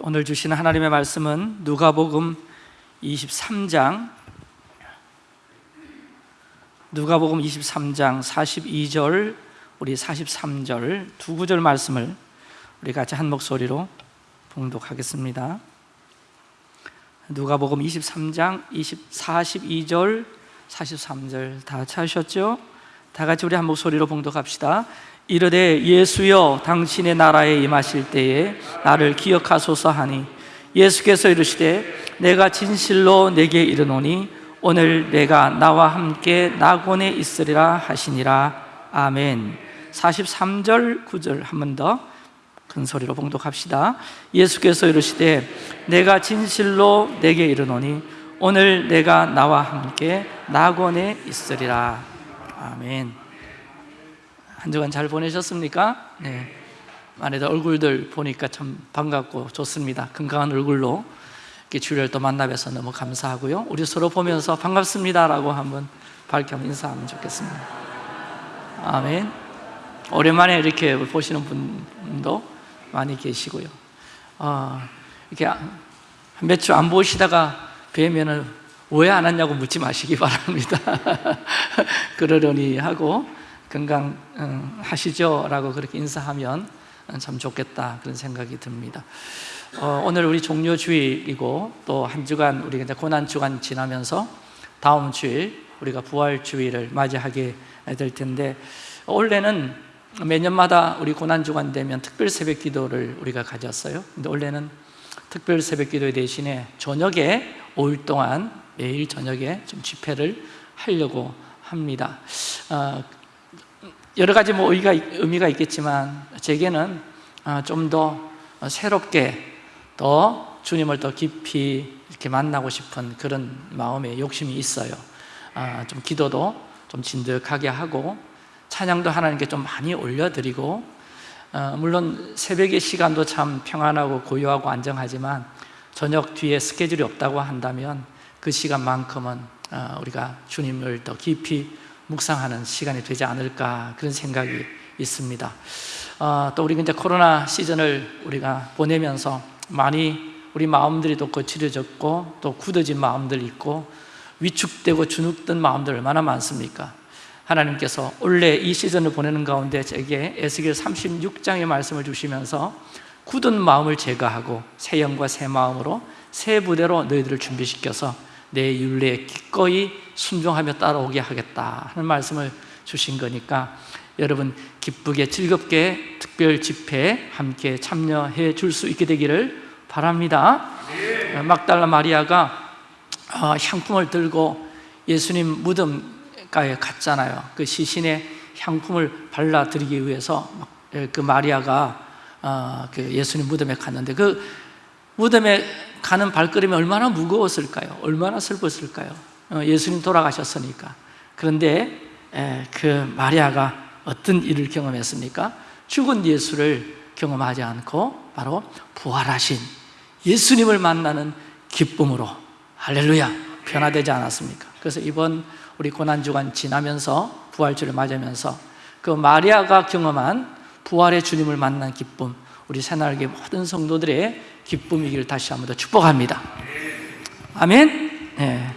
오늘 주시는 하나님의 말씀은 누가복음 23장 누가복음 23장 42절 우리 43절 두 구절 말씀을 우리 같이 한 목소리로 봉독하겠습니다. 누가복음 23장 20, 42절 43절 다 찾으셨죠? 다 같이 우리 한 목소리로 봉독합시다. 이르되 예수여 당신의 나라에 임하실 때에 나를 기억하소서 하니 예수께서 이르시되 내가 진실로 내게 이르노니 오늘 내가 나와 함께 낙원에 있으리라 하시니라. 아멘. 43절 9절 한 번 더 큰 소리로 봉독합시다. 예수께서 이르시되 내가 진실로 내게 이르노니 오늘 내가 나와 함께 낙원에 있으리라. 아멘 한 주간 잘 보내셨습니까? 네. 많이들 얼굴들 보니까 참 반갑고 좋습니다. 건강한 얼굴로 이렇게 주를 또 만나뵈서 너무 감사하고요. 우리 서로 보면서 반갑습니다라고 한번 밝혀 인사하면 좋겠습니다. 아멘. 오랜만에 이렇게 보시는 분도 많이 계시고요. 어, 이렇게 몇 주 안 보시다가 뵈면은 왜 안 왔냐고 묻지 마시기 바랍니다. 그러려니 하고 건강하시죠? 라고 그렇게 인사하면 참 좋겠다 그런 생각이 듭니다 어, 오늘 우리 종료 주일이고 또 한 주간 우리가 이제 고난 주간 지나면서 다음 주일 우리가 부활 주일을 맞이하게 될 텐데 원래는 매년마다 우리 고난 주간 되면 특별 새벽 기도를 우리가 가졌어요 근데 원래는 특별 새벽 기도 대신에 저녁에 5일 동안 매일 저녁에 좀 집회를 하려고 합니다 어, 여러 가지 뭐 의미가, 의미가 있겠지만 제게는 어, 좀더 새롭게 더 주님을 더 깊이 이렇게 만나고 싶은 그런 마음의 욕심이 있어요. 어, 좀 기도도 좀 진득하게 하고 찬양도 하나님께 좀 많이 올려드리고 어, 물론 새벽의 시간도 참 평안하고 고요하고 안정하지만 저녁 뒤에 스케줄이 없다고 한다면 그 시간만큼은 우리가 주님을 더 깊이 묵상하는 시간이 되지 않을까 그런 생각이 있습니다 어, 또 우리가 이제 코로나 시즌을 우리가 보내면서 많이 우리 마음들이 또 거칠어졌고 또 굳어진 마음들 있고 위축되고 주눅든 마음들 얼마나 많습니까? 하나님께서 원래 이 시즌을 보내는 가운데 제게 에스겔 36장의 말씀을 주시면서 굳은 마음을 제거하고 새 영과 새 마음으로 새 부대로 너희들을 준비시켜서 내 윤례에 기꺼이 순종하며 따라오게 하겠다 하는 말씀을 주신 거니까 여러분 기쁘게 즐겁게 특별 집회에 함께 참여해 줄 수 있게 되기를 바랍니다. 막달라 마리아가 어, 향품을 들고 예수님 무덤가에 갔잖아요. 그 시신에 향품을 발라드리기 위해서 그 마리아가 어, 그 예수님 무덤에 갔는데 그 무덤에 가는 발걸음이 얼마나 무거웠을까요? 얼마나 슬펐을까요? 어, 예수님 돌아가셨으니까 그런데 그 마리아가 어떤 일을 경험했습니까? 죽은 예수를 경험하지 않고 바로 부활하신 예수님을 만나는 기쁨으로 할렐루야 변화되지 않았습니까? 그래서 이번 우리 고난주간 지나면서 부활주를 맞으면서 그 마리아가 경험한 부활의 주님을 만난 기쁨 우리 새날개 모든 성도들의 기쁨이기를 다시 한번 더 축복합니다. 아멘. 네.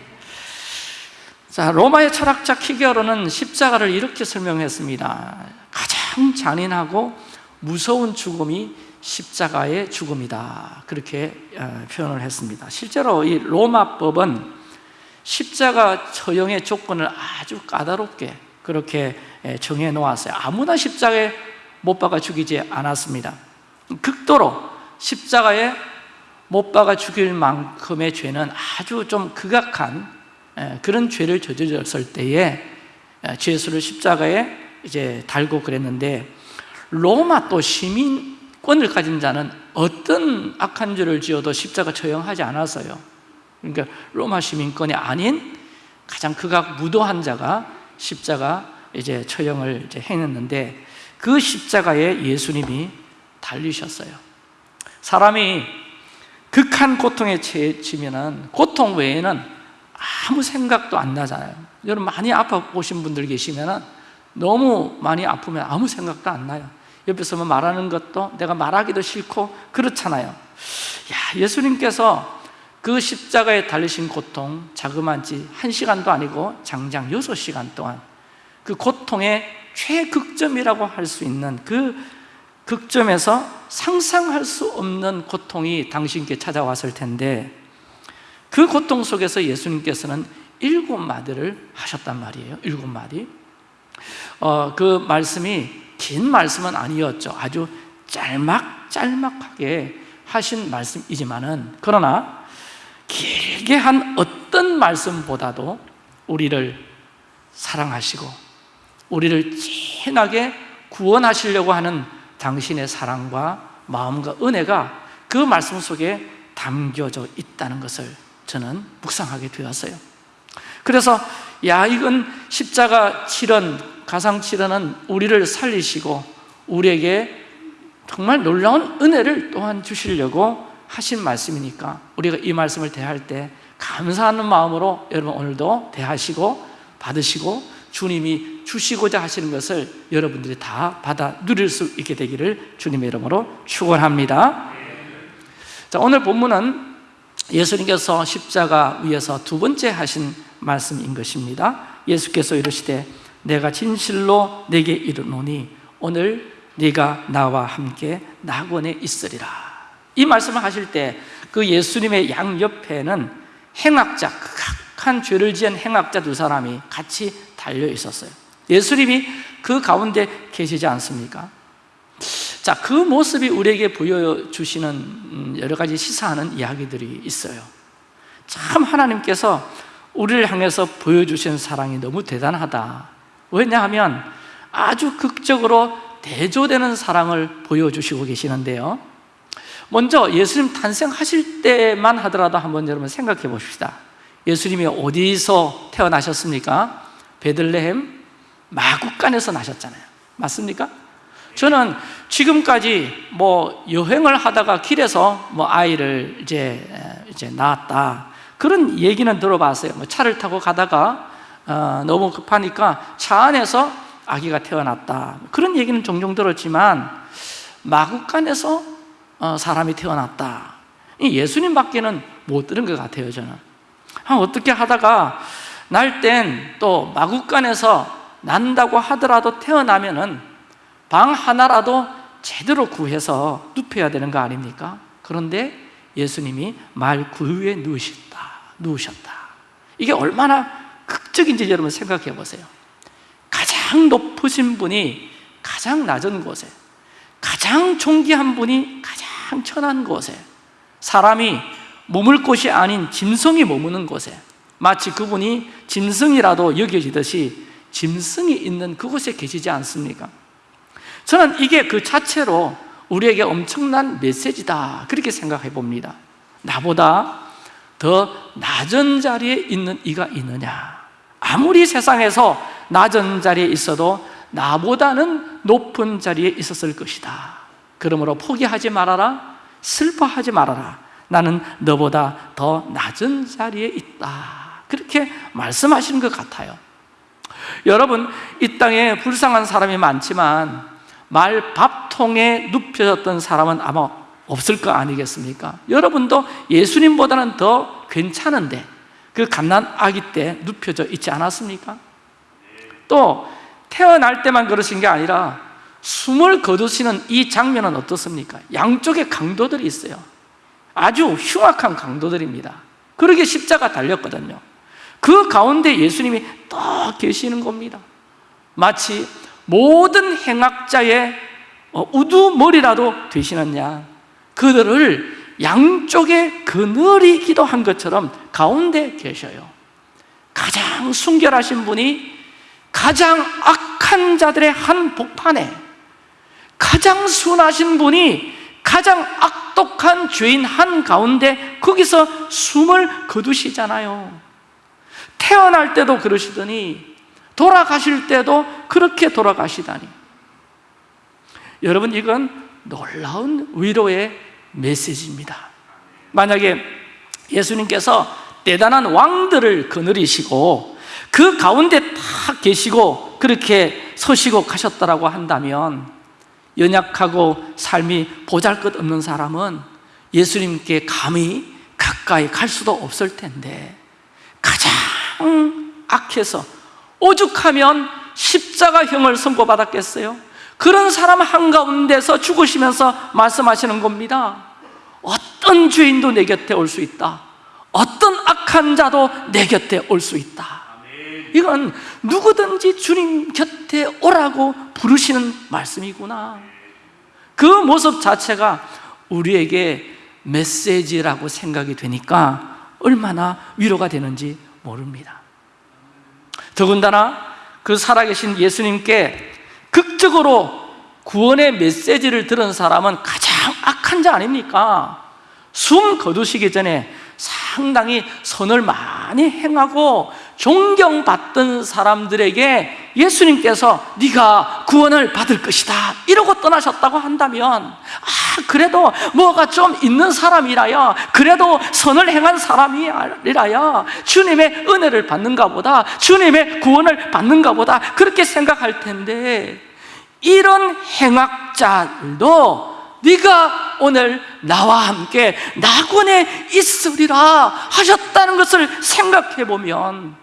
자 로마의 철학자 키게로는 십자가를 이렇게 설명했습니다. 가장 잔인하고 무서운 죽음이 십자가의 죽음이다. 그렇게 어, 표현을 했습니다. 실제로 이 로마법은 십자가 처형의 조건을 아주 까다롭게 그렇게 정해 놓았어요. 아무나 십자가에 못 박아 죽이지 않았습니다. 극도로 십자가에 못 박아 죽일 만큼의 죄는 아주 좀 극악한 그런 죄를 저질렀을 때에 죄수를 십자가에 이제 달고 그랬는데 로마 또 시민권을 가진 자는 어떤 악한 죄를 지어도 십자가 처형하지 않았어요. 그러니까 로마 시민권이 아닌 가장 극악 무도한 자가 십자가 이제 처형을 이제 해냈는데 그 십자가에 예수님이 달리셨어요 사람이 극한 고통에 처해지면 고통 외에는 아무 생각도 안 나잖아요. 여러분 많이 아파 보신 분들 계시면 너무 많이 아프면 아무 생각도 안 나요. 옆에서 뭐 말하는 것도 내가 말하기도 싫고 그렇잖아요. 야, 예수님께서 그 십자가에 달리신 고통 자그만치 한 시간도 아니고 장장 여섯 시간 동안 그 고통의 최극점이라고 할 수 있는 그 극점에서 상상할 수 없는 고통이 당신께 찾아왔을 텐데 그 고통 속에서 예수님께서는 일곱 마디를 하셨단 말이에요. 일곱 마디. 어, 그 말씀이 긴 말씀은 아니었죠. 아주 짤막짤막하게 하신 말씀이지만은 그러나 길게 한 어떤 말씀보다도 우리를 사랑하시고 우리를 진하게 구원하시려고 하는 당신의 사랑과 마음과 은혜가 그 말씀 속에 담겨져 있다는 것을 저는 묵상하게 되었어요. 그래서 야 이건 십자가 칠언 가상 칠언은 우리를 살리시고 우리에게 정말 놀라운 은혜를 또한 주시려고 하신 말씀이니까 우리가 이 말씀을 대할 때 감사하는 마음으로 여러분 오늘도 대하시고 받으시고 주님이 주시고자 하시는 것을 여러분들이 다 받아 누릴 수 있게 되기를 주님의 이름으로 축원합니다. 자, 오늘 본문은 예수님께서 십자가 위에서 두 번째 하신 말씀인 것입니다. 예수께서 이르시되 내가 진실로 내게 이르노니 오늘 네가 나와 함께 낙원에 있으리라. 이 말씀을 하실 때 그 예수님의 양 옆에는 행악자, 극악한 죄를 지은 행악자 두 사람이 같이 달려 있었어요. 예수님이 그 가운데 계시지 않습니까? 자, 그 모습이 우리에게 보여주시는 여러 가지 시사하는 이야기들이 있어요. 참 하나님께서 우리를 향해서 보여주신 사랑이 너무 대단하다. 왜냐하면 아주 극적으로 대조되는 사랑을 보여주시고 계시는데요. 먼저 예수님 탄생하실 때만 하더라도 한번 여러분 생각해 봅시다. 예수님이 어디서 태어나셨습니까? 베들레헴 마국간에서 나셨잖아요. 맞습니까? 저는 지금까지 뭐 여행을 하다가 길에서 뭐 아이를 이제 이제 낳았다 그런 얘기는 들어봤어요. 뭐 차를 타고 가다가 어, 너무 급하니까 차 안에서 아기가 태어났다 그런 얘기는 종종 들었지만 마국간에서 어, 사람이 태어났다 예수님밖에는 못 들은 것 같아요 저는 어떻게 하다가 날 땐 또 마국간에서 난다고 하더라도 태어나면은 방 하나라도 제대로 구해서 눕혀야 되는 거 아닙니까? 그런데 예수님이 말 구유에 누우셨다 누우셨다 이게 얼마나 극적인지 여러분 생각해 보세요 가장 높으신 분이 가장 낮은 곳에 가장 존귀한 분이 가장 천한 곳에 사람이 머물 곳이 아닌 짐승이 머무는 곳에 마치 그분이 짐승이라도 여겨지듯이 짐승이 있는 그곳에 계시지 않습니까? 저는 이게 그 자체로 우리에게 엄청난 메시지다. 그렇게 생각해 봅니다. 나보다 더 낮은 자리에 있는 이가 있느냐? 아무리 세상에서 낮은 자리에 있어도 나보다는 높은 자리에 있었을 것이다. 그러므로 포기하지 말아라. 슬퍼하지 말아라. 나는 너보다 더 낮은 자리에 있다 그렇게 말씀하시는 것 같아요 여러분 이 땅에 불쌍한 사람이 많지만 말 밥통에 눕혀졌던 사람은 아마 없을 거 아니겠습니까? 여러분도 예수님보다는 더 괜찮은데 그 갓난 아기 때 눕혀져 있지 않았습니까? 또 태어날 때만 그러신 게 아니라 숨을 거두시는 이 장면은 어떻습니까? 양쪽에 강도들이 있어요 아주 흉악한 강도들입니다 그러게 십자가 달렸거든요 그 가운데 예수님이 딱 계시는 겁니다. 마치 모든 행악자의 어, 우두머리라도 되시는 양 그들을 양쪽에 그늘이 기도한 것처럼 가운데 계셔요. 가장 순결하신 분이 가장 악한 자들의 한 복판에 가장 순하신 분이 가장 악독한 죄인 한 가운데 거기서 숨을 거두시잖아요 태어날 때도 그러시더니 돌아가실 때도 그렇게 돌아가시다니. 여러분 이건 놀라운 위로의 메시지입니다. 만약에 예수님께서 대단한 왕들을 거느리시고 그 가운데 딱 계시고 그렇게 서시고 가셨다라고 한다면 연약하고 삶이 보잘것없는 사람은 예수님께 감히 가까이 갈 수도 없을 텐데 가장 악해서 오죽하면 십자가형을 선고받았겠어요? 그런 사람 한가운데서 죽으시면서 말씀하시는 겁니다. 어떤 죄인도 내 곁에 올 수 있다. 어떤 악한 자도 내 곁에 올 수 있다. 이건 누구든지 주님 곁에 오라고 부르시는 말씀이구나. 그 모습 자체가 우리에게 메시지라고 생각이 되니까 얼마나 위로가 되는지 모릅니다 더군다나 그 살아계신 예수님께 극적으로 구원의 메시지를 들은 사람은 가장 악한 자 아닙니까? 숨 거두시기 전에 상당히 선을 많이 행하고 존경받던 사람들에게 예수님께서 네가 구원을 받을 것이다 이러고 떠나셨다고 한다면 아 그래도 뭐가 좀 있는 사람이라야 그래도 선을 행한 사람이라야 주님의 은혜를 받는가 보다 주님의 구원을 받는가 보다 그렇게 생각할 텐데 이런 행악자들도 네가 오늘 나와 함께 낙원에 있으리라 하셨다는 것을 생각해 보면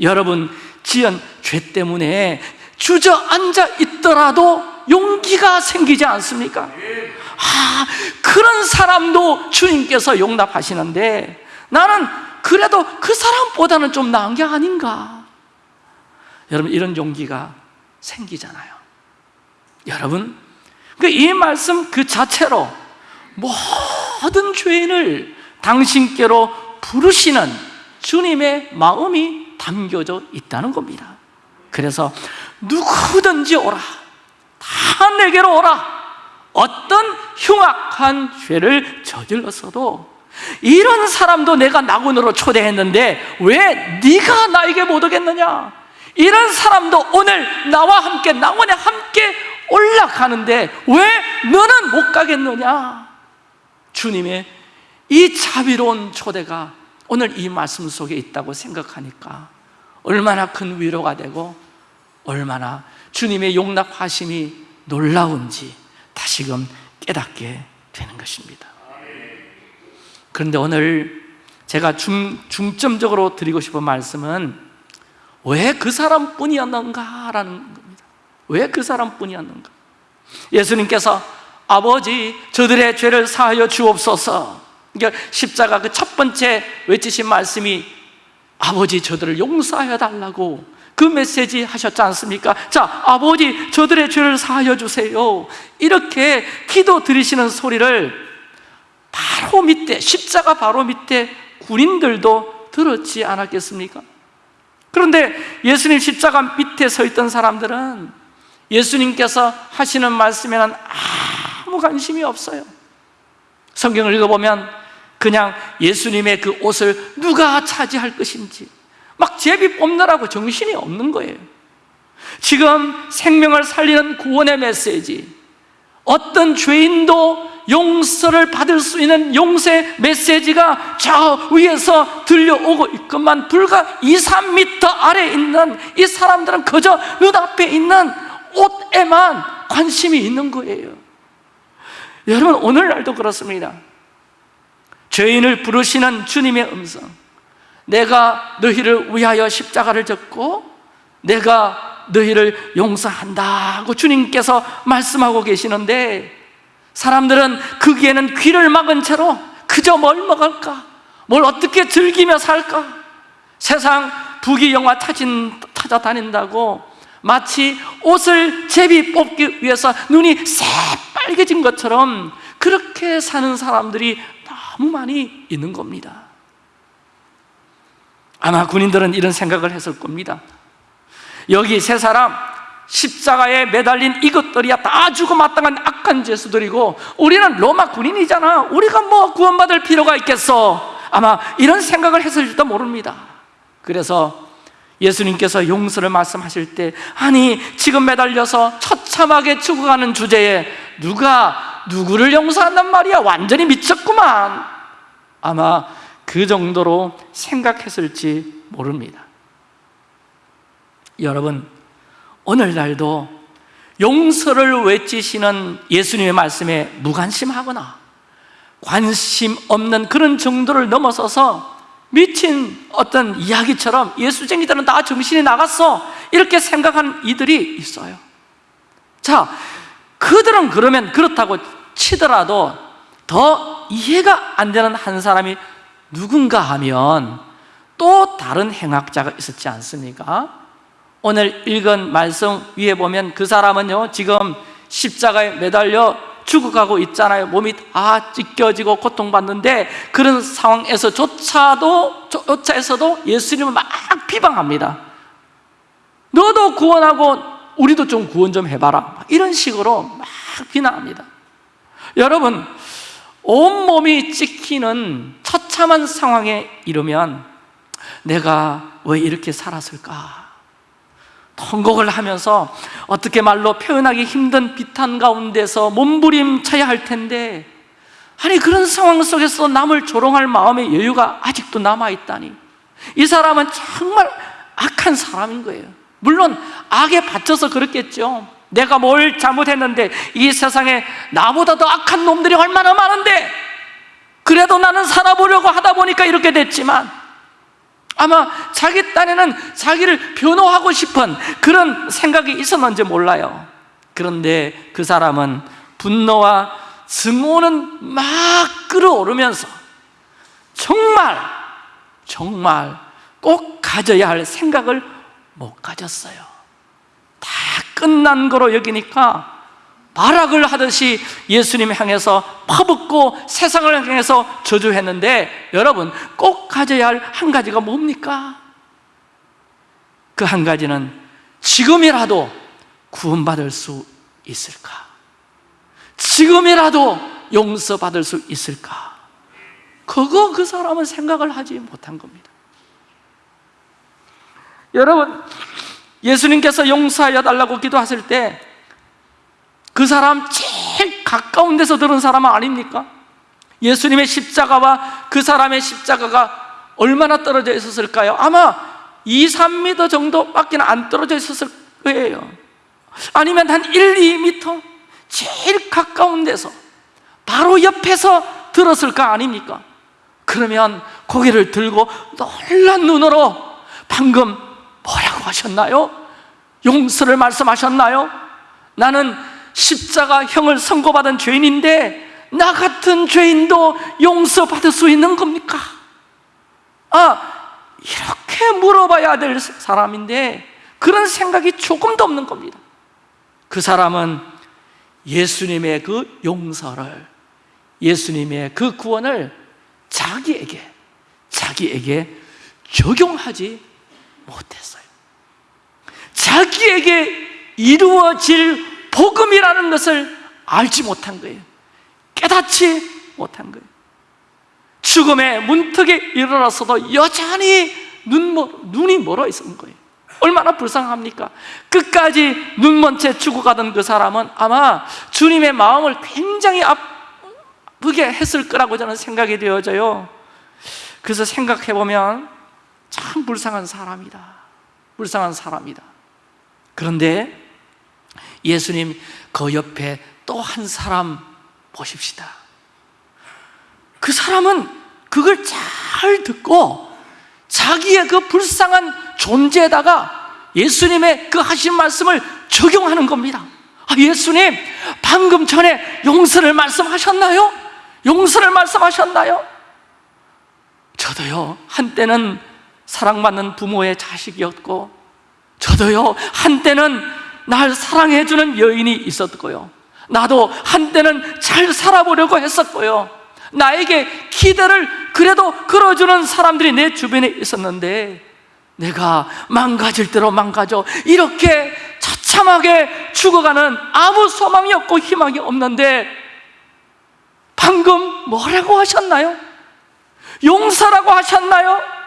여러분 지은 죄 때문에 주저앉아 있더라도 용기가 생기지 않습니까? 아, 그런 사람도 주님께서 용납하시는데 나는 그래도 그 사람보다는 좀 나은 게 아닌가? 여러분 이런 용기가 생기잖아요 여러분 그이 말씀 그 자체로 모든 죄인을 당신께로 부르시는 주님의 마음이 담겨져 있다는 겁니다 그래서 누구든지 오라 다 내게로 오라. 어떤 흉악한 죄를 저질렀어도 이런 사람도 내가 낙원으로 초대했는데 왜 네가 나에게 못 오겠느냐? 이런 사람도 오늘 나와 함께 낙원에 함께 올라가는데 왜 너는 못 가겠느냐? 주님의 이 자비로운 초대가 오늘 이 말씀 속에 있다고 생각하니까 얼마나 큰 위로가 되고 얼마나 주님의 용납하심이 놀라운지 다시금 깨닫게 되는 것입니다. 그런데 오늘 제가 중, 중점적으로 드리고 싶은 말씀은 왜 그 사람뿐이었는가 라는 겁니다. 왜 그 사람뿐이었는가? 예수님께서 아버지 저들의 죄를 사하여 주옵소서. 그러니까 십자가 그 첫 번째 외치신 말씀이 아버지 저들을 용서하여 달라고 그 메시지 하셨지 않습니까? 자, 아버지 저들의 죄를 사하여 주세요 이렇게 기도 드리시는 소리를 바로 밑에 십자가 바로 밑에 군인들도 들었지 않았겠습니까? 그런데 예수님 십자가 밑에 서 있던 사람들은 예수님께서 하시는 말씀에는 아무 관심이 없어요 성경을 읽어보면 그냥 예수님의 그 옷을 누가 차지할 것인지 막 제비 뽑느라고 정신이 없는 거예요. 지금 생명을 살리는 구원의 메시지 어떤 죄인도 용서를 받을 수 있는 용서의 메시지가 저 위에서 들려오고 있건만 불과 2, 3미터 아래에 있는 이 사람들은 그저 눈앞에 있는 옷에만 관심이 있는 거예요. 여러분 오늘날도 그렇습니다. 죄인을 부르시는 주님의 음성 내가 너희를 위하여 십자가를 졌고 내가 너희를 용서한다고 주님께서 말씀하고 계시는데 사람들은 거기에는 귀를 막은 채로 그저 뭘 먹을까? 뭘 어떻게 즐기며 살까? 세상 부귀영화 찾은, 찾아다닌다고 마치 옷을 제비 뽑기 위해서 눈이 새빨개진 것처럼 그렇게 사는 사람들이 너무 많이 있는 겁니다 아마 군인들은 이런 생각을 했을 겁니다. 여기 세 사람 십자가에 매달린 이것들이야 다 주고 마땅한 악한 죄수들이고 우리는 로마 군인이잖아. 우리가 뭐 구원받을 필요가 있겠어? 아마 이런 생각을 했을지도 모릅니다. 그래서 예수님께서 용서를 말씀하실 때 아니 지금 매달려서 처참하게 죽어가는 주제에 누가 누구를 용서한단 말이야? 완전히 미쳤구만. 아마 그 정도로 생각했을지 모릅니다. 여러분 오늘날도 용서를 외치시는 예수님의 말씀에 무관심하거나 관심 없는 그런 정도를 넘어서서 미친 어떤 이야기처럼 예수쟁이들은 다 정신이 나갔어. 이렇게 생각하는 이들이 있어요. 자, 그들은 그러면 그렇다고 치더라도 더 이해가 안 되는 한 사람이 누군가 하면 또 다른 행악자가 있었지 않습니까? 오늘 읽은 말씀 위에 보면 그 사람은요 지금 십자가에 매달려 죽어가고 있잖아요. 몸이 다 찢겨지고 고통받는데 그런 상황에서조차도 조차에서도 예수님을 막 비방합니다. 너도 구원하고 우리도 좀 구원 좀 해봐라. 이런 식으로 막 비난합니다. 여러분 온몸이 찍히는 처참한 상황에 이르면 내가 왜 이렇게 살았을까? 통곡을 하면서 어떻게 말로 표현하기 힘든 비탄 가운데서 몸부림쳐야 할 텐데 아니 그런 상황 속에서 남을 조롱할 마음의 여유가 아직도 남아있다니. 이 사람은 정말 악한 사람인 거예요. 물론 악에 받쳐서 그렇겠죠 내가 뭘 잘못했는데 이 세상에 나보다 더 악한 놈들이 얼마나 많은데? 그래도 나는 살아보려고 하다 보니까 이렇게 됐지만 아마 자기 딴에는 자기를 변호하고 싶은 그런 생각이 있었는지 몰라요. 그런데 그 사람은 분노와 증오는 막 끌어오르면서 정말 정말 꼭 가져야 할 생각을 못 가졌어요. 다 끝난 거로 여기니까 발악을 하듯이 예수님 향해서 퍼붓고 세상을 향해서 저주했는데 여러분 꼭 가져야 할 한 가지가 뭡니까? 그 한 가지는 지금이라도 구원받을 수 있을까? 지금이라도 용서받을 수 있을까? 그거 그 사람은 생각을 하지 못한 겁니다 여러분 예수님께서 용서하여 달라고 기도하실 때 그 사람 제일 가까운 데서 들은 사람은 아닙니까? 예수님의 십자가와 그 사람의 십자가가 얼마나 떨어져 있었을까요? 아마 2, 3m 정도밖에 안 떨어져 있었을 거예요 아니면 한 1, 2m? 제일 가까운 데서 바로 옆에서 들었을 거 아닙니까? 그러면 고개를 들고 놀란 눈으로 방금 뭐라고 하셨나요? 용서를 말씀하셨나요? 나는 십자가 형을 선고받은 죄인인데 나 같은 죄인도 용서받을 수 있는 겁니까? 아, 이렇게 물어봐야 될 사람인데 그런 생각이 조금도 없는 겁니다 그 사람은 예수님의 그 용서를 예수님의 그 구원을 자기에게 자기에게 적용하지 못했어요. 자기에게 이루어질 복음이라는 것을 알지 못한 거예요. 깨닫지 못한 거예요. 죽음의 문턱에 이르러서도 여전히 눈, 눈이 멀어 있었는 거예요. 얼마나 불쌍합니까? 끝까지 눈먼 채 죽어가던 그 사람은 아마 주님의 마음을 굉장히 아프게 했을 거라고 저는 생각이 되어져요. 그래서 생각해보면 참 불쌍한 사람이다 불쌍한 사람이다 그런데 예수님 그 옆에 또 한 사람 보십시다 그 사람은 그걸 잘 듣고 자기의 그 불쌍한 존재에다가 예수님의 그 하신 말씀을 적용하는 겁니다 아, 예수님 방금 전에 용서를 말씀하셨나요? 용서를 말씀하셨나요? 저도요 한때는 사랑받는 부모의 자식이었고 저도요 한때는 날 사랑해주는 여인이 있었고요 나도 한때는 잘 살아보려고 했었고요 나에게 기대를 그래도 끌어주는 사람들이 내 주변에 있었는데 내가 망가질 대로 망가져 이렇게 처참하게 죽어가는 아무 소망이 없고 희망이 없는데 방금 뭐라고 하셨나요? 용서라고 하셨나요?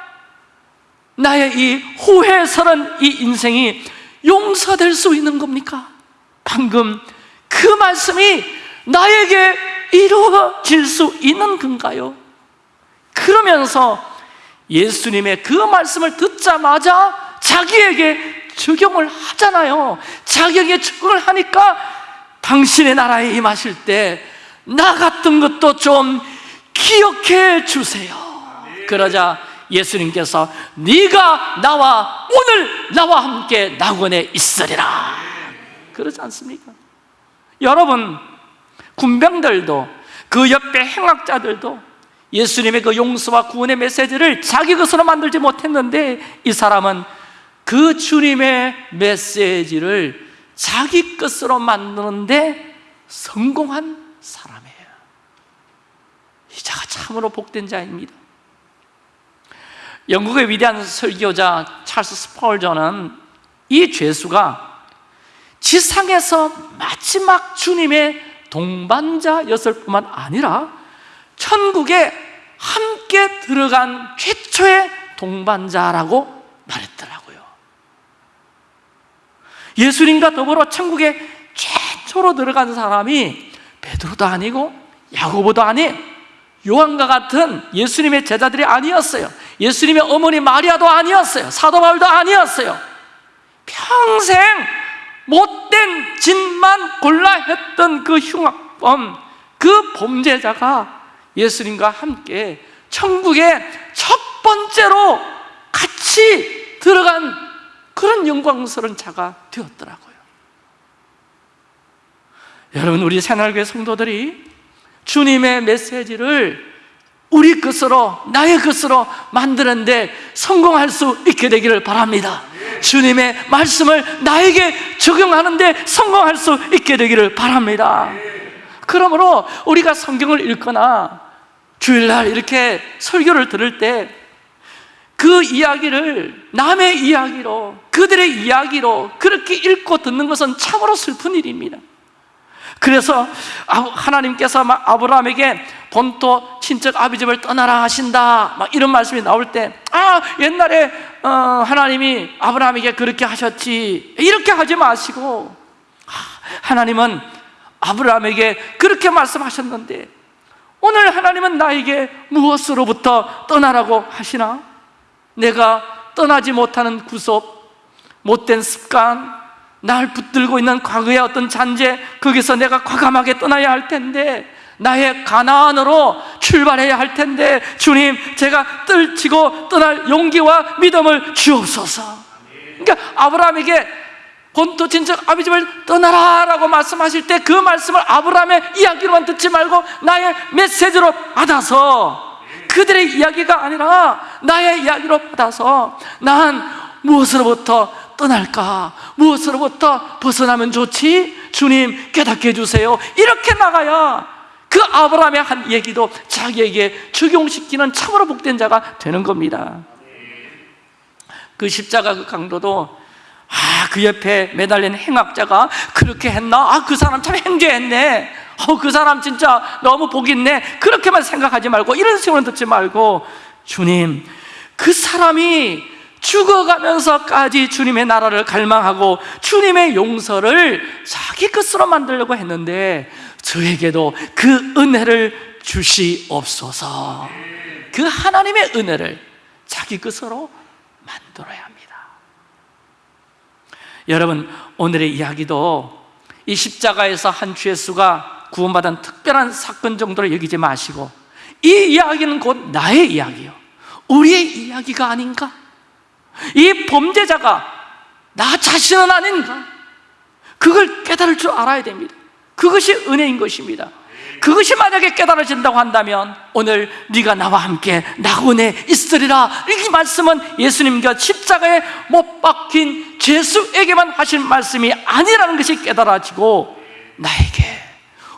나의 이 후회스런 이 인생이 용서될 수 있는 겁니까? 방금 그 말씀이 나에게 이루어질 수 있는 건가요? 그러면서 예수님의 그 말씀을 듣자마자 자기에게 적용을 하잖아요 자기에게 적용을 하니까 당신의 나라에 임하실 때 나 같은 것도 좀 기억해 주세요 그러자 예수님께서 네가 나와 오늘 나와 함께 낙원에 있으리라. 그러지 않습니까? 여러분 군병들도 그 옆에 행악자들도 예수님의 그 용서와 구원의 메시지를 자기 것으로 만들지 못했는데 이 사람은 그 주님의 메시지를 자기 것으로 만드는데 성공한 사람이에요. 이 자가 참으로 복된 자입니다 영국의 위대한 설교자 찰스 스펄전은 이 죄수가 지상에서 마지막 주님의 동반자였을 뿐만 아니라 천국에 함께 들어간 최초의 동반자라고 말했더라고요. 예수님과 더불어 천국에 최초로 들어간 사람이 베드로도 아니고 야고보도 아닌 요한과 같은 예수님의 제자들이 아니었어요 예수님의 어머니 마리아도 아니었어요. 사도 바울도 아니었어요. 평생 못된 짓만 골라 했던 그 흉악범 그 범죄자가 예수님과 함께 천국에 첫 번째로 같이 들어간 그런 영광스러운 자가 되었더라고요. 여러분 우리 새날교회 성도들이 주님의 메시지를 우리 것으로 나의 것으로 만드는데 성공할 수 있게 되기를 바랍니다. 주님의 말씀을 나에게 적용하는데 성공할 수 있게 되기를 바랍니다. 그러므로 우리가 성경을 읽거나 주일날 이렇게 설교를 들을 때 그 이야기를 남의 이야기로 그들의 이야기로 그렇게 읽고 듣는 것은 참으로 슬픈 일입니다 그래서 하나님께서 막 아브라함에게 본토 친척 아비집을 떠나라 하신다. 막 이런 말씀이 나올 때 아 옛날에 어, 하나님이 아브라함에게 그렇게 하셨지. 이렇게 하지 마시고. 아, 하나님은 아브라함에게 그렇게 말씀하셨는데 오늘 하나님은 나에게 무엇으로부터 떠나라고 하시나? 내가 떠나지 못하는 구속, 못된 습관, 날 붙들고 있는 과거의 어떤 잔재 거기서 내가 과감하게 떠나야 할 텐데 나의 가나안으로 출발해야 할 텐데 주님 제가 떨치고 떠날 용기와 믿음을 주옵소서. 그러니까 아브라함에게 본토 친척 아비집을 떠나라 라고 말씀하실 때 그 말씀을 아브라함의 이야기로만 듣지 말고 나의 메시지로 받아서 그들의 이야기가 아니라 나의 이야기로 받아서 난 무엇으로부터 떠날까? 무엇으로부터 벗어나면 좋지? 주님 깨닫게 해주세요 이렇게 나가야 그 아브라함의 한 얘기도 자기에게 적용시키는 참으로 복된 자가 되는 겁니다 그 십자가 그 강도도 아, 그 옆에 매달린 행악자가 그렇게 했나? 아, 그 사람 참 행죄했네. 어, 그 사람 진짜 너무 복 있네. 그렇게만 생각하지 말고, 이런 식으로 듣지 말고, 주님, 그 사람이 죽어가면서까지 주님의 나라를 갈망하고 주님의 용서를 자기 것으로 만들려고 했는데 저에게도 그 은혜를 주시옵소서. 그 하나님의 은혜를 자기 것으로 만들어야 합니다. 여러분 오늘의 이야기도 이 십자가에서 한 죄수가 구원받은 특별한 사건 정도로 여기지 마시고 이 이야기는 곧 나의 이야기요. 우리의 이야기가 아닌가? 이 범죄자가 나 자신은 아닌가? 그걸 깨달을 줄 알아야 됩니다. 그것이 은혜인 것입니다. 그것이 만약에 깨달아진다고 한다면 오늘 네가 나와 함께 낙원에 있으리라. 이 말씀은 예수님과 십자가에 못 박힌 죄수에게만 하신 말씀이 아니라는 것이 깨달아지고 나에게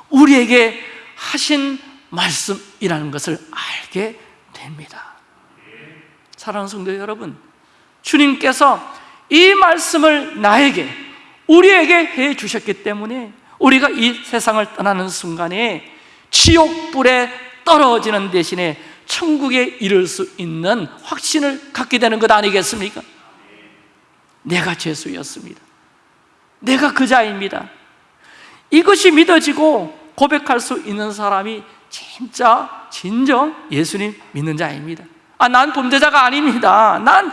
우리에게 하신 말씀이라는 것을 알게 됩니다. 사랑하는 성도 여러분 주님께서 이 말씀을 나에게 우리에게 해 주셨기 때문에 우리가 이 세상을 떠나는 순간에 지옥불에 떨어지는 대신에 천국에 이를 수 있는 확신을 갖게 되는 것 아니겠습니까? 내가 죄수였습니다. 내가 그 자입니다. 이것이 믿어지고 고백할 수 있는 사람이 진짜 진정 예수님 믿는 자입니다. 아, 난 범죄자가 아닙니다. 난,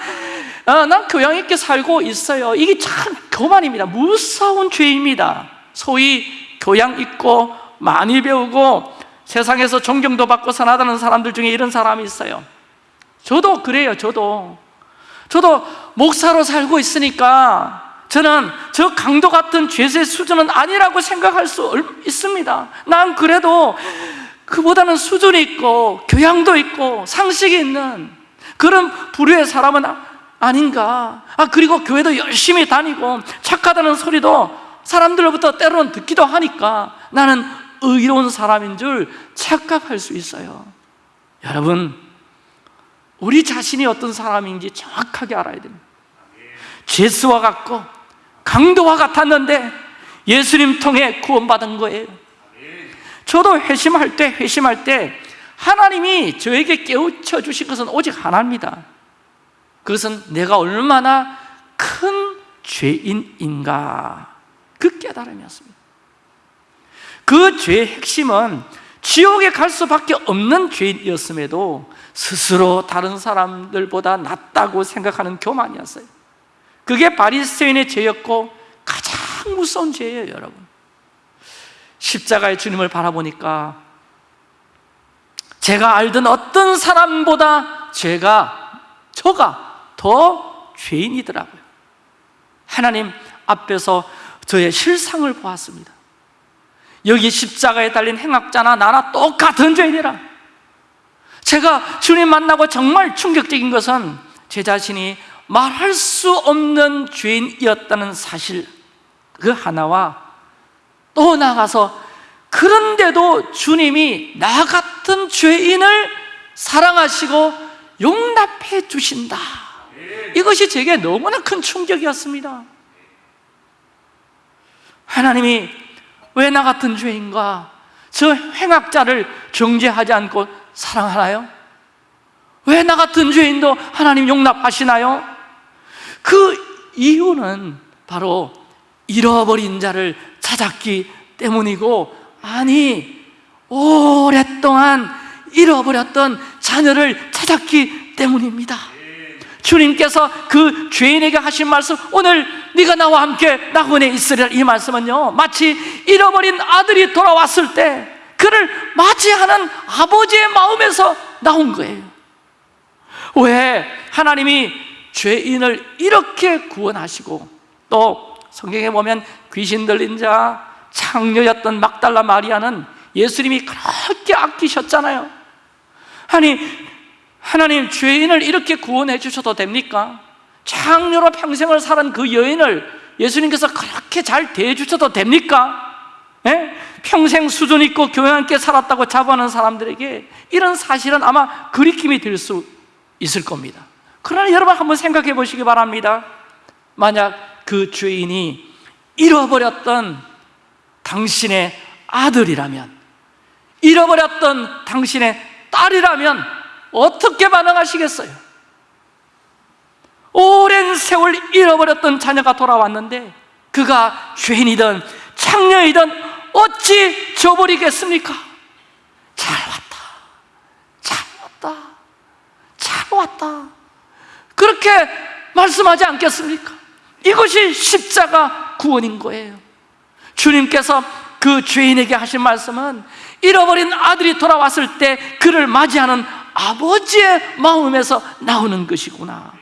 어, 난 교양 있게 살고 있어요. 이게 참 교만입니다. 무서운 죄입니다. 소위 교양 있고 많이 배우고 세상에서 존경도 받고 선하다는 사람들 중에 이런 사람이 있어요. 저도 그래요 저도. 저도 목사로 살고 있으니까 저는 저 강도 같은 죄의 수준은 아니라고 생각할 수 있습니다. 난 그래도 그보다는 수준이 있고 교양도 있고 상식이 있는 그런 부류의 사람은 아닌가? 아 그리고 교회도 열심히 다니고 착하다는 소리도 사람들로부터 때로는 듣기도 하니까 나는 의로운 사람인 줄 착각할 수 있어요. 여러분 우리 자신이 어떤 사람인지 정확하게 알아야 됩니다. 제스와 같고 강도와 같았는데 예수님 통해 구원받은 거예요. 저도 회심할 때 회심할 때 하나님이 저에게 깨우쳐 주신 것은 오직 하나입니다 그것은 내가 얼마나 큰 죄인인가. 그 깨달음이었습니다. 그 죄의 핵심은 지옥에 갈 수밖에 없는 죄인이었음에도 스스로 다른 사람들보다 낫다고 생각하는 교만이었어요. 그게 바리새인의 죄였고 가장 무서운 죄예요 여러분. 십자가의 주님을 바라보니까 제가 알던 어떤 사람보다 제가 저가 더 죄인이더라고요. 하나님 앞에서 저의 실상을 보았습니다. 여기 십자가에 달린 행악자나 나나 똑같은 죄인이라. 제가 주님 만나고 정말 충격적인 것은 제 자신이 말할 수 없는 죄인이었다는 사실 그 하나와 또 나가서 그런데도 주님이 나 같은 죄인을 사랑하시고 용납해 주신다 이것이 제게 너무나 큰 충격이었습니다 하나님이 왜 나 같은 죄인과 저 행악자를 정죄하지 않고 사랑하나요? 왜 나 같은 죄인도 하나님 용납하시나요? 그 이유는 바로 잃어버린 자를 찾았기 때문이고 아니 오랫동안 잃어버렸던 자녀를 찾았기 때문입니다 주님께서 그 죄인에게 하신 말씀 오늘 네가 나와 함께 낙원에 있으리라 이 말씀은요 마치 잃어버린 아들이 돌아왔을 때 그를 맞이하는 아버지의 마음에서 나온 거예요. 왜 하나님이 죄인을 이렇게 구원하시고 또 성경에 보면 귀신 들린 자 창녀였던 막달라 마리아는 예수님이 그렇게 아끼셨잖아요. 아니 하나님 죄인을 이렇게 구원해 주셔도 됩니까? 창녀로 평생을 살은 그 여인을 예수님께서 그렇게 잘 대해 주셔도 됩니까? 예? 평생 수준 있고 교양 있게 살았다고 자부하는 사람들에게 이런 사실은 아마 그리낌이 될 수 있을 겁니다 그러나 여러분 한번 생각해 보시기 바랍니다 만약 그 죄인이 잃어버렸던 당신의 아들이라면 잃어버렸던 당신의 딸이라면 어떻게 반응하시겠어요? 오랜 세월 잃어버렸던 자녀가 돌아왔는데 그가 죄인이든 창녀이든 어찌 저버리겠습니까? 잘 왔다 잘 왔다 잘 왔다 그렇게 말씀하지 않겠습니까? 이것이 십자가 구원인 거예요 주님께서 그 죄인에게 하신 말씀은 잃어버린 아들이 돌아왔을 때 그를 맞이하는 아버지의 마음에서 나오는 것이구나.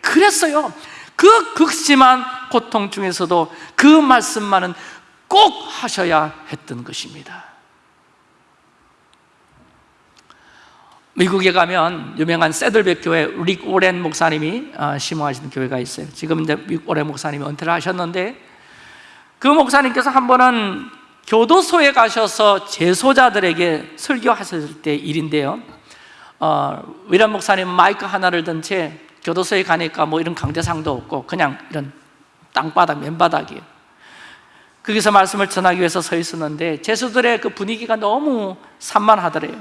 그랬어요. 그 극심한 고통 중에서도 그 말씀만은 꼭 하셔야 했던 것입니다. 미국에 가면 유명한 세들백 교회 릭 오렌 목사님이 어, 심호하시는 교회가 있어요. 지금 이제 릭 오렌 목사님이 은퇴를 하셨는데 그 목사님께서 한 번은 교도소에 가셔서 재소자들에게 설교하셨을 때 일인데요 어, 위란 목사님 마이크 하나를 든 채 교도소에 가니까 뭐 이런 강대상도 없고 그냥 이런 땅바닥, 맨바닥이에요 거기서 말씀을 전하기 위해서 서 있었는데 제수들의 그 분위기가 너무 산만하더래요.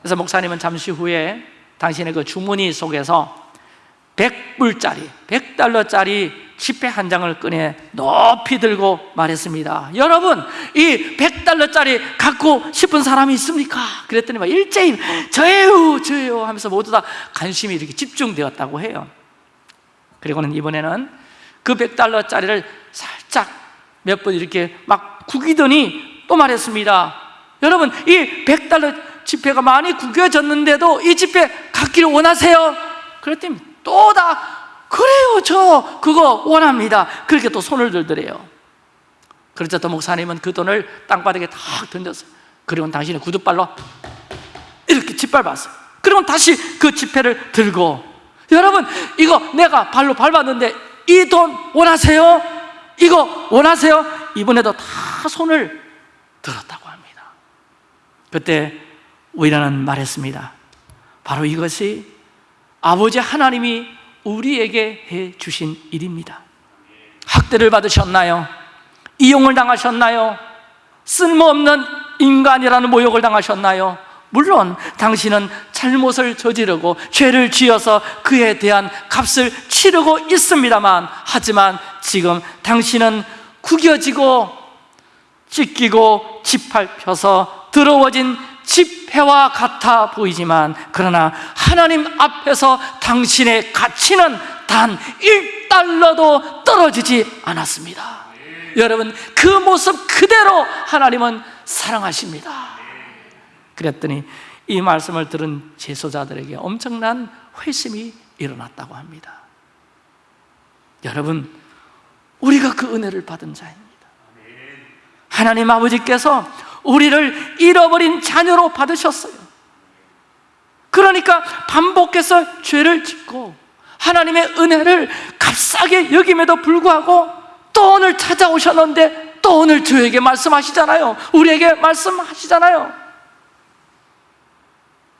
그래서 목사님은 잠시 후에 당신의 그 주머니 속에서 100불짜리, 100달러짜리 지폐 한 장을 꺼내 높이 들고 말했습니다 여러분 이 100달러짜리 갖고 싶은 사람이 있습니까? 그랬더니 막 일제히 저예요 저예요 하면서 모두 다 관심이 이렇게 집중되었다고 해요 그리고는 이번에는 그 100달러짜리를 살짝 몇 번 이렇게 막 구기더니 또 말했습니다 여러분 이 100달러 지폐가 많이 구겨졌는데도 이 지폐 갖기를 원하세요? 그랬더니 또 다 그래요 저 그거 원합니다. 그렇게 또 손을 들더래요. 그러자 또 목사님은 그 돈을 땅바닥에 탁 던졌어요 그리고 당신의 구두발로 이렇게 짓밟았어요 그리고 다시 그 지폐를 들고 여러분 이거 내가 발로 밟았는데 이 돈 원하세요? 이거 원하세요? 이번에도 다 손을 들었다고 합니다. 그때 우리라는 말했습니다. 바로 이것이 아버지 하나님이 우리에게 해 주신 일입니다 학대를 받으셨나요? 이용을 당하셨나요? 쓸모없는 인간이라는 모욕을 당하셨나요? 물론 당신은 잘못을 저지르고 죄를 지어서 그에 대한 값을 치르고 있습니다만 하지만 지금 당신은 구겨지고 찢기고 짓밟혀서 더러워진 집회와 같아 보이지만 그러나 하나님 앞에서 당신의 가치는 단 1달러도 떨어지지 않았습니다. 여러분 그 모습 그대로 하나님은 사랑하십니다. 그랬더니 이 말씀을 들은 제소자들에게 엄청난 회심이 일어났다고 합니다. 여러분 우리가 그 은혜를 받은 자입니다. 하나님 아버지께서 우리를 잃어버린 자녀로 받으셨어요. 그러니까 반복해서 죄를 짓고 하나님의 은혜를 값싸게 여김에도 불구하고 또 오늘 찾아오셨는데 또 오늘 저에게 말씀하시잖아요. 우리에게 말씀하시잖아요.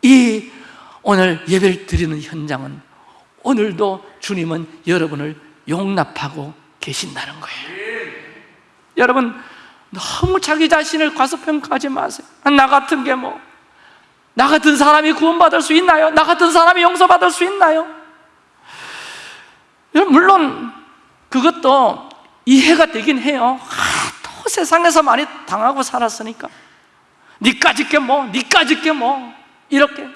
이 오늘 예배를 드리는 현장은 오늘도 주님은 여러분을 용납하고 계신다는 거예요. 여러분 너무 자기 자신을 과소평가하지 마세요. 나 같은 게 뭐. 나 같은 사람이 구원받을 수 있나요? 나 같은 사람이 용서받을 수 있나요? 물론 그것도 이해가 되긴 해요. 아, 또 세상에서 많이 당하고 살았으니까. 니까짓 게 뭐, 니까짓 게 뭐. 이렇게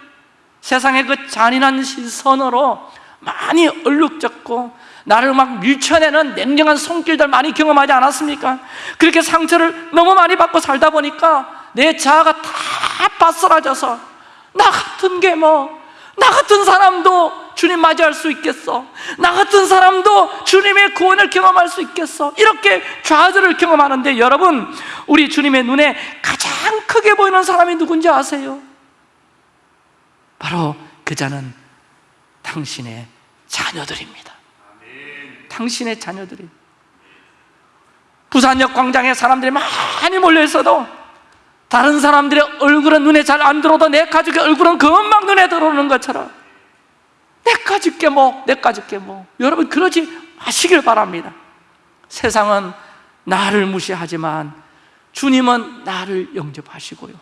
세상의 그 잔인한 시선으로 많이 얼룩졌고 나를 막 밀쳐내는 냉정한 손길들 많이 경험하지 않았습니까? 그렇게 상처를 너무 많이 받고 살다 보니까 내 자아가 다 바스라져서 나 같은 게 뭐, 나 같은 사람도 주님 맞이할 수 있겠어 나 같은 사람도 주님의 구원을 경험할 수 있겠어 이렇게 좌절을 경험하는데 여러분 우리 주님의 눈에 가장 크게 보이는 사람이 누군지 아세요? 바로 그 자는 당신의 자녀들입니다 당신의 자녀들이. 부산역 광장에 사람들이 많이 몰려 있어도 다른 사람들의 얼굴은 눈에 잘 안 들어도 내 가족의 얼굴은 금방 눈에 들어오는 것처럼 내 가족께 뭐, 내 가족께 뭐. 여러분 그러지 마시길 바랍니다. 세상은 나를 무시하지만 주님은 나를 영접하시고요.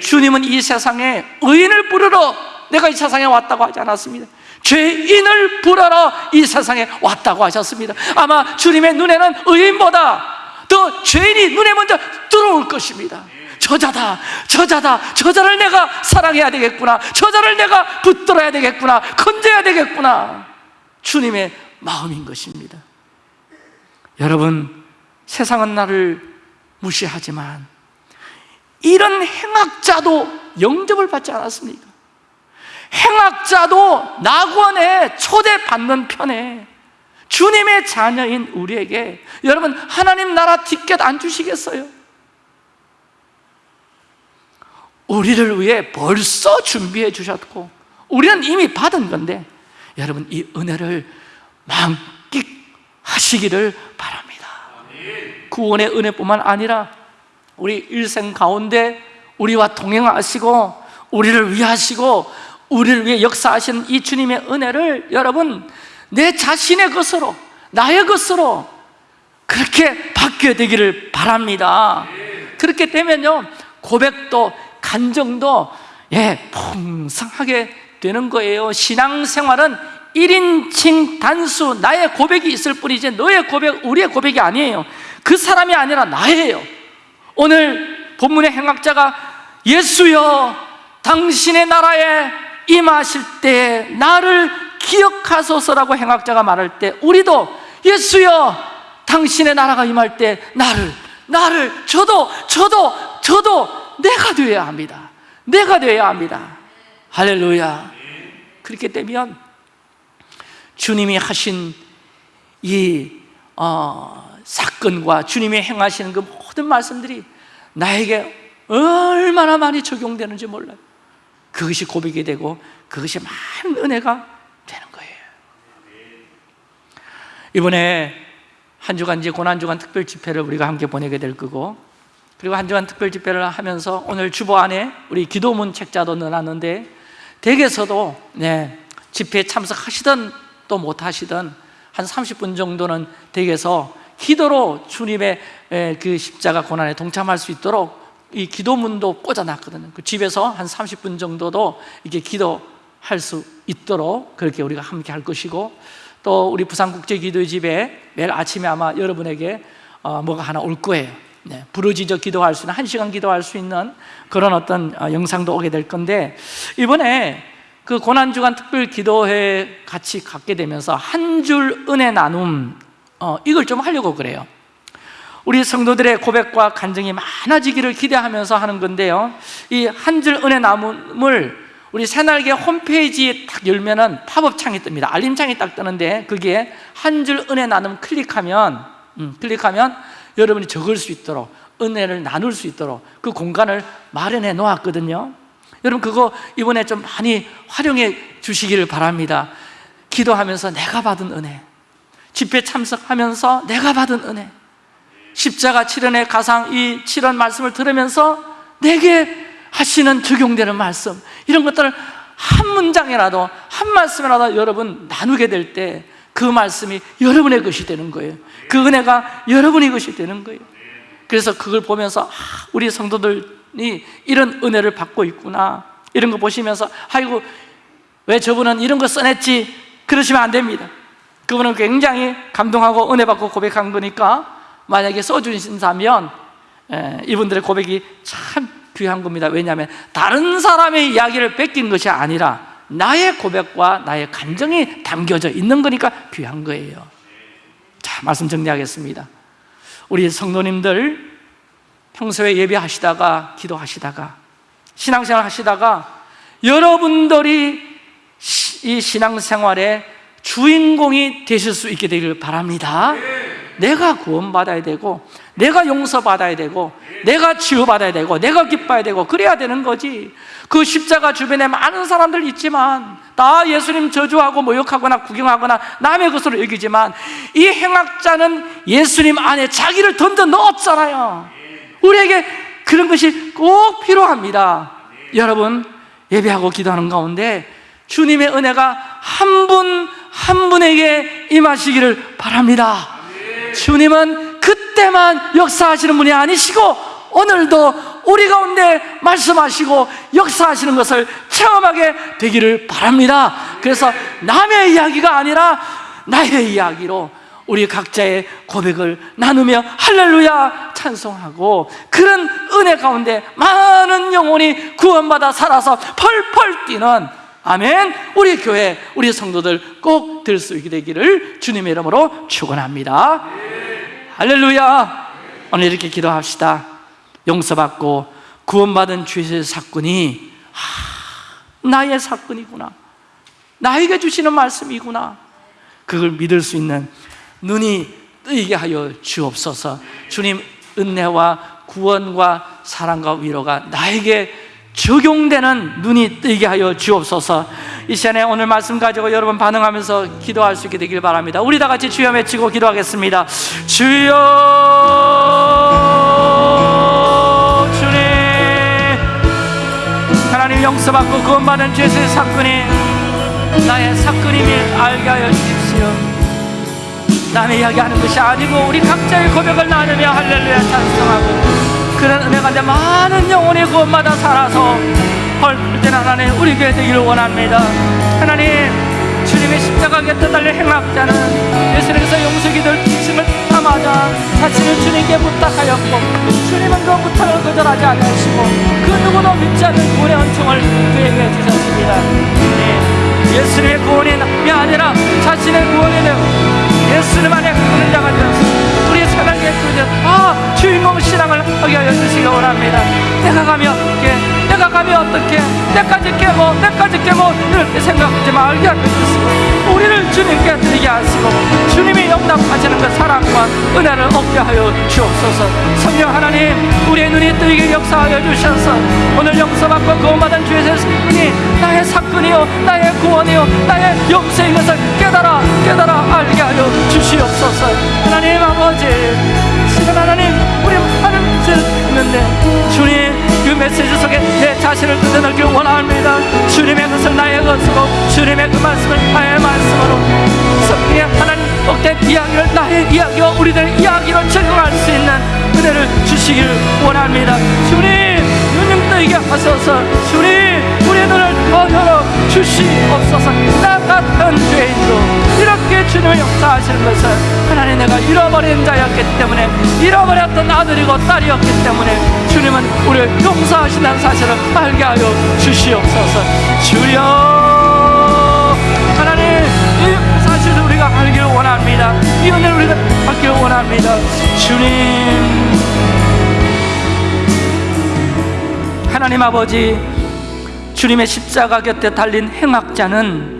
주님은 이 세상에 의인을 부르러 내가 이 세상에 왔다고 하지 않았습니다 죄인을 부르러 이 세상에 왔다고 하셨습니다. 아마 주님의 눈에는 의인보다 더 죄인이 눈에 먼저 들어올 것입니다. 저자다 저자다 저자를 내가 사랑해야 되겠구나. 저자를 내가 붙들어야 되겠구나. 건져야 되겠구나. 주님의 마음인 것입니다. 여러분 세상은 나를 무시하지만 이런 행악자도 영접을 받지 않았습니까? 행악자도 낙원에 초대받는 편에 주님의 자녀인 우리에게 여러분 하나님 나라 티켓 안 주시겠어요? 우리를 위해 벌써 준비해 주셨고 우리는 이미 받은 건데 여러분 이 은혜를 만끽하시기를 바랍니다 구원의 은혜뿐만 아니라 우리 일생 가운데 우리와 동행하시고 우리를 위하시고 우리를 위해 역사하시는 이 주님의 은혜를 여러분 내 자신의 것으로 나의 것으로 그렇게 바뀌어 되기를 바랍니다. 그렇게 되면요 고백도 간정도 예 풍성하게 되는 거예요. 신앙생활은 1인칭 단수 나의 고백이 있을 뿐이지 너의 고백, 우리의 고백이 아니에요. 그 사람이 아니라 나예요. 오늘 본문의 행악자가 예수여 당신의 나라에 임하실 때 나를 기억하소서라고 행악자가 말할 때 우리도 예수여 당신의 나라가 임할 때 나를 나를 저도 저도 저도 내가 되어야 합니다. 내가 되어야 합니다. 할렐루야. 그렇게 되면 주님이 하신 이 어, 사건과 주님이 행하시는 그 모든 말씀들이 나에게 얼마나 많이 적용되는지 몰라요 그것이 고백이 되고 그것이 많은 은혜가 되는 거예요. 이번에 한 주간 이제 고난주간 특별 집회를 우리가 함께 보내게 될 거고 그리고 한 주간 특별 집회를 하면서 오늘 주보 안에 우리 기도문 책자도 넣어놨는데 댁에서도 네, 집회에 참석하시든 또 못하시든 한 30분 정도는 댁에서 기도로 주님의 그 십자가 고난에 동참할 수 있도록 이 기도문도 꽂아놨거든요. 그 집에서 한 30분 정도도 이렇게 기도할 수 있도록 그렇게 우리가 함께 할 것이고 또 우리 부산국제기도집에 매일 아침에 아마 여러분에게 어, 뭐가 하나 올 거예요. 네, 부르짖어 기도할 수 있는 한 시간 기도할 수 있는 그런 어떤 어, 영상도 오게 될 건데 이번에 그 고난주간 특별 기도회 같이 갖게 되면서 한 줄 은혜 나눔 어, 이걸 좀 하려고 그래요 우리 성도들의 고백과 간증이 많아지기를 기대하면서 하는 건데요. 이 한 줄 은혜 나눔을 우리 새날개 홈페이지에 딱 열면은 팝업 창이 뜹니다. 알림창이 딱 뜨는데 거기에 한줄 은혜 나눔 클릭하면 음, 클릭하면 여러분이 적을 수 있도록 은혜를 나눌 수 있도록 그 공간을 마련해 놓았거든요. 여러분 그거 이번에 좀 많이 활용해 주시기를 바랍니다. 기도하면서 내가 받은 은혜 집회 참석하면서 내가 받은 은혜 십자가 7연의 가상 이 7원 말씀을 들으면서 내게 하시는 적용되는 말씀 이런 것들을 한 문장이라도 한 말씀이라도 여러분 나누게 될 때 그 말씀이 여러분의 것이 되는 거예요. 그 은혜가 여러분의 것이 되는 거예요. 그래서 그걸 보면서 아, 우리 성도들이 이런 은혜를 받고 있구나 이런 거 보시면서 아이고 왜 저분은 이런 거 써냈지? 그러시면 안 됩니다. 그분은 굉장히 감동하고 은혜 받고 고백한 거니까 만약에 써주신다면 이분들의 고백이 참 귀한 겁니다. 왜냐하면 다른 사람의 이야기를 뺏긴 것이 아니라 나의 고백과 나의 감정이 담겨져 있는 거니까 귀한 거예요. 자 말씀 정리하겠습니다. 우리 성도님들 평소에 예배하시다가 기도하시다가 신앙생활 하시다가 여러분들이 이 신앙생활의 주인공이 되실 수 있게 되길 바랍니다 내가 구원받아야 되고 내가 용서받아야 되고 내가 치유받아야 되고 내가 기뻐야 되고 그래야 되는 거지. 그 십자가 주변에 많은 사람들 있지만 다 예수님 저주하고 모욕하거나 구경하거나 남의 것으로 여기지만 이 행악자는 예수님 안에 자기를 던져 넣었잖아요. 우리에게 그런 것이 꼭 필요합니다. 여러분 예배하고 기도하는 가운데 주님의 은혜가 한 분한 분에게 임하시기를 바랍니다 주님은 그때만 역사하시는 분이 아니시고 오늘도 우리 가운데 말씀하시고 역사하시는 것을 체험하게 되기를 바랍니다. 그래서 남의 이야기가 아니라 나의 이야기로 우리 각자의 고백을 나누며 할렐루야 찬송하고 그런 은혜 가운데 많은 영혼이 구원받아 살아서 펄펄 뛰는 아멘. 우리 교회 우리 성도들 꼭될수 있게 되기를 주님의 이름으로 축원합니다. 할렐루야. 오늘 이렇게 기도합시다. 용서받고 구원받은 죄의 사건이 하, 나의 사건이구나. 나에게 주시는 말씀이구나. 그걸 믿을 수 있는 눈이 뜨이게 하여 주옵소서. 주님 은혜와 구원과 사랑과 위로가 나에게 적용되는 눈이 뜨게 하여 주옵소서. 이 시간에 오늘 말씀 가지고 여러분 반응하면서 기도할 수 있게 되길 바랍니다. 우리 다 같이 주여 외치고 기도하겠습니다. 주여 주님. 하나님 용서받고 구원받은 죄의 사건이 나의 사건임을 알게 하여 주십시오. 남의 이야기하는 것이 아니고 우리 각자의 고백을 나누며 할렐루야 찬송하고 그런 은혜 가운데 많은 영혼이 구원받아 살아서 헐 때는 하나님 우리 교회 되기를 원합니다. 하나님 주님의 십자가에 떠달려 행악자는 예수님께서 용서기들 중심을 담아자 자신을 주님께 부탁하였고 주님은 그 부탁을 거절하지 않으시고 그 누구도 믿지 않는 구원의 은총을 그에게 주셨습니다. 네. 예수님의 구원이 아니라 자신의 구원이 되고 예수님 안에 구원 자가 되었습니다 주제 아 주인공 신앙을 하게 하여 주시기 원합니다. 내가 가면 어떻게 내까지 깨고 내까지 깨고 이렇게 생각하지 말게 하시고 우리를 주님께 드리게 하시고 주님이 영납하시는 그 사랑과 은혜를 얻게 하여 주옵소서. 성령 하나님 우리의 눈이 뜨이게 역사하여 주셔서 오늘 용서받고 구원받은 주의 사건이 나의 사건이요 나의 구원이요 나의 영생인 것을 깨달아 깨달아 알게 하여 주시옵소서. 하나님 아버지 하나님 우리 하는 죄를 있는데 주님 그 메시지 속에 내 자신을 드러내길 원합니다. 주님의 것을 나의 것으로 주님의 그 말씀을 나의 말씀으로. 성령의 하나님 억대 이야기를 나의 이야기와 우리들의 이야기로 적용할 수 있는 은혜를 주시길 원합니다. 주님 눈좀 뜨게 하소서. 주님 우리의 눈을 더 열어 주시옵소서. 나 같은 죄인도 이렇게 주님의 역사하시는 것을 하나님 내가 잃어버린 자였기 때문에 잃어버렸던 아들이고 딸이었기 때문에 주님은 우리를 용서하신다는 사실을 알게 하여 주시옵소서. 주여! 하나님 이 사실을 우리가 알기를 원합니다. 이 은혜를 우리가 받기를 원합니다. 주님! 하나님 아버지 주님의 십자가 곁에 달린 행악자는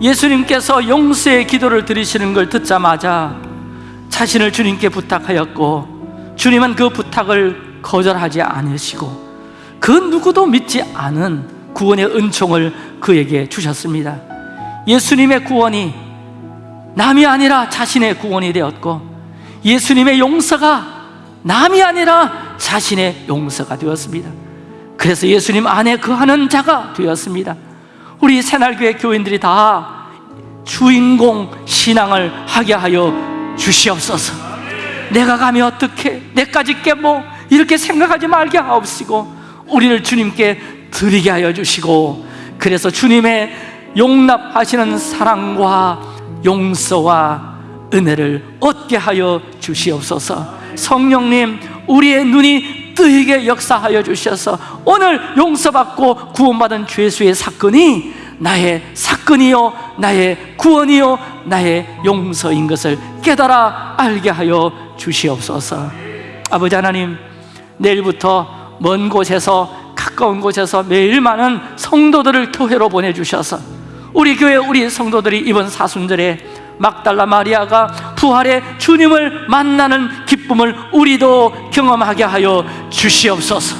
예수님께서 용서의 기도를 드리시는 걸 듣자마자 자신을 주님께 부탁하였고 주님은 그 부탁을 거절하지 않으시고 그 누구도 믿지 않은 구원의 은총을 그에게 주셨습니다. 예수님의 구원이 남이 아니라 자신의 구원이 되었고 예수님의 용서가 남이 아니라 자신의 용서가 되었습니다. 그래서 예수님 안에 거하는 자가 되었습니다. 우리 새날교회 교인들이 다 주인공 신앙을 하게 하여 주시옵소서. 내가 가면 어떻게 내까지 깨뭐 이렇게 생각하지 말게 하옵시고 우리를 주님께 드리게 하여 주시고 그래서 주님의 용납하시는 사랑과 용서와 은혜를 얻게 하여 주시옵소서. 성령님 우리의 눈이 뜨이게 역사하여 주셔서 오늘 용서받고 구원받은 죄수의 사건이 나의 사건이요 나의 구원이요 나의 용서인 것을 깨달아 알게 하여 주시옵소서. 아버지 하나님 내일부터 먼 곳에서 가까운 곳에서 매일 많은 성도들을 교회로 보내주셔서 우리 교회 우리 성도들이 이번 사순절에 막달라 마리아가 부활의 주님을 만나는 기쁨을 우리도 경험하게 하여 주시옵소서.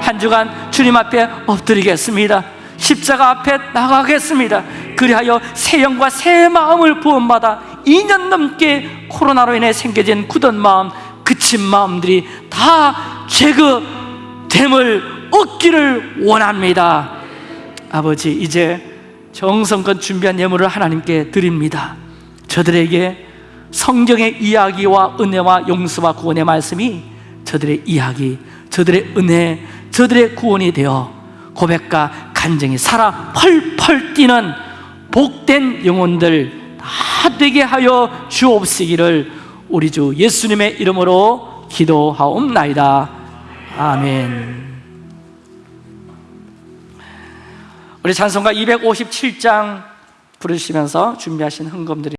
한 주간 주님 앞에 엎드리겠습니다 십자가 앞에 나가겠습니다. 그리하여 새 영과 새 마음을 부원받아 2년 넘게 코로나로 인해 생겨진 굳은 마음 그친 마음들이 다 제거됨을 얻기를 원합니다. 아버지 이제 정성껏 준비한 예물을 하나님께 드립니다. 저들에게 성경의 이야기와 은혜와 용서와 구원의 말씀이 저들의 이야기, 저들의 은혜, 저들의 구원이 되어 고백과 간증이 살아 펄펄 뛰는 복된 영혼들 다 되게 하여 주옵시기를 우리 주 예수님의 이름으로 기도하옵나이다. 아멘. 우리 찬송가 257장 부르시면서 준비하신 흥금들이